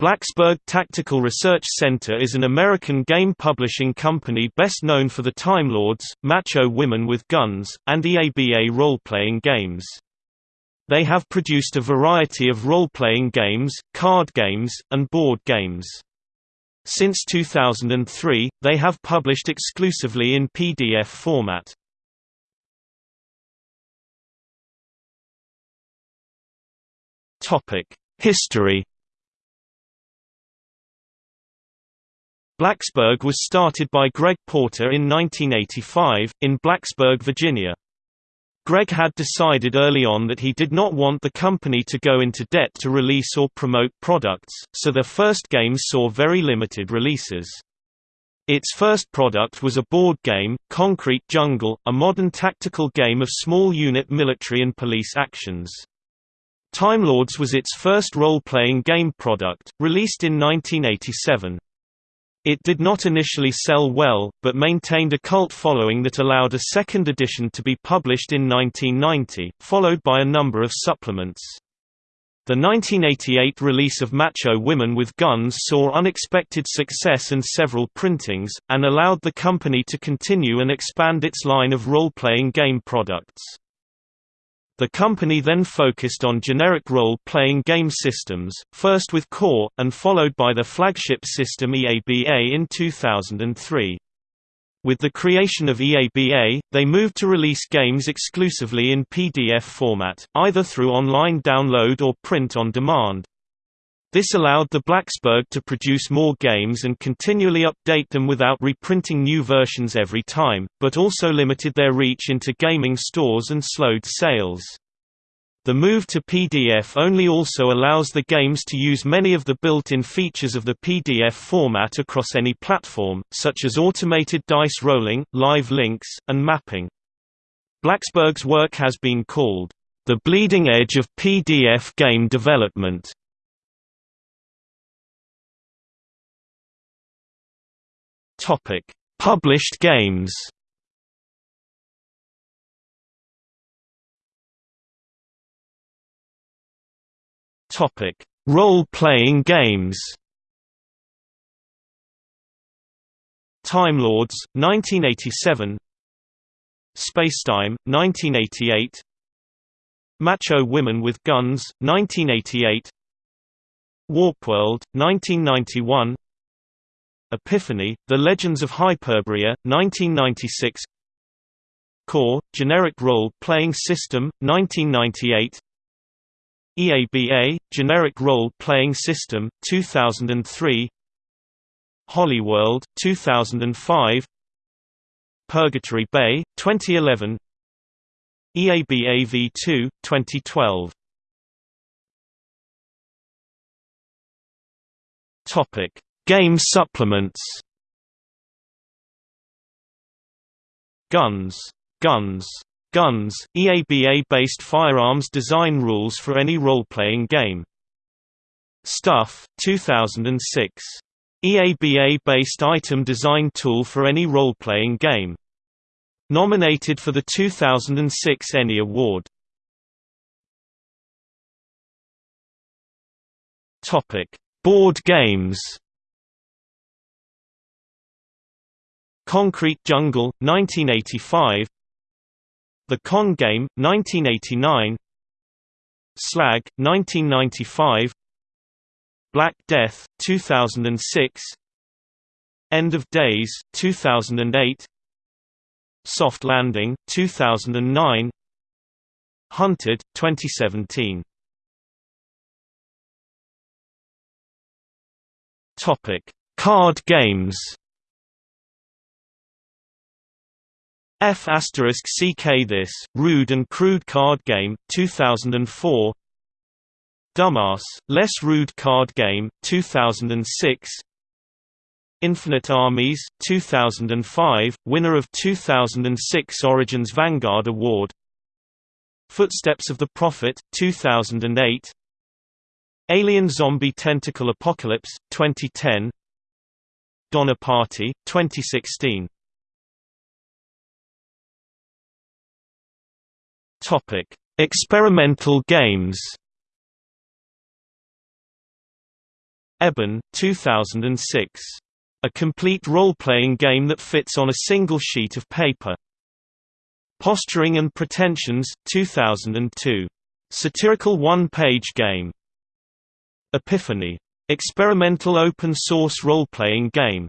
Blacksburg Tactical Research Center is an American game publishing company best known for the Time Lords, Macho Women with Guns, and EABA role-playing games. They have produced a variety of role-playing games, card games, and board games. Since 2003, they have published exclusively in PDF format. History Blacksburg was started by Greg Porter in 1985, in Blacksburg, Virginia. Greg had decided early on that he did not want the company to go into debt to release or promote products, so their first games saw very limited releases. Its first product was a board game, Concrete Jungle, a modern tactical game of small unit military and police actions. Time Lords was its first role-playing game product, released in 1987. It did not initially sell well, but maintained a cult following that allowed a second edition to be published in 1990, followed by a number of supplements. The 1988 release of Macho Women with Guns saw unexpected success and several printings, and allowed the company to continue and expand its line of role-playing game products. The company then focused on generic role-playing game systems, first with Core, and followed by the flagship system EABA in 2003. With the creation of EABA, they moved to release games exclusively in PDF format, either through online download or print on demand. This allowed the Blacksburg to produce more games and continually update them without reprinting new versions every time, but also limited their reach into gaming stores and slowed sales. The move to PDF only also allows the games to use many of the built-in features of the PDF format across any platform, such as automated dice rolling, live links, and mapping. Blacksburg's work has been called, "...the bleeding edge of PDF game development." Topic: Published games. Topic: Role-playing games. Time Lords, 1987. Spacetime, 1988. Macho Women with Guns, 1988. Warpworld, 1991. Epiphany, The Legends of Hyperborea, 1996 Core, Generic Role-Playing System, 1998 EABA, Generic Role-Playing System, 2003 Hollyworld, 2005 Purgatory Bay, 2011 EABA V2, 2012 Topic Game supplements Guns. Guns. Guns, EABA-based firearms design rules for any role-playing game. Stuff, 2006. EABA-based item design tool for any role-playing game. Nominated for the 2006 ENnie Award. Topic: Board games. Concrete Jungle, 1985 The Con Game, 1989 Slag, 1995 Black Death, 2006 End of Days, 2008 Soft Landing, 2009 Hunted, 2017 Topic: Card games. F asterisk CK This, Rude and Crude Card Game, 2004 Dumbass, Less Rude Card Game, 2006 Infinite Armies, 2005, winner of 2006 Origins Vanguard Award. Footsteps of the Prophet, 2008 Alien Zombie Tentacle Apocalypse, 2010 Donner Party, 2016 Topic: Experimental games. Eben, 2006. A complete role-playing game that fits on a single sheet of paper. Posturing and Pretensions, 2002. Satirical one-page game. Epiphany. Experimental open-source role-playing game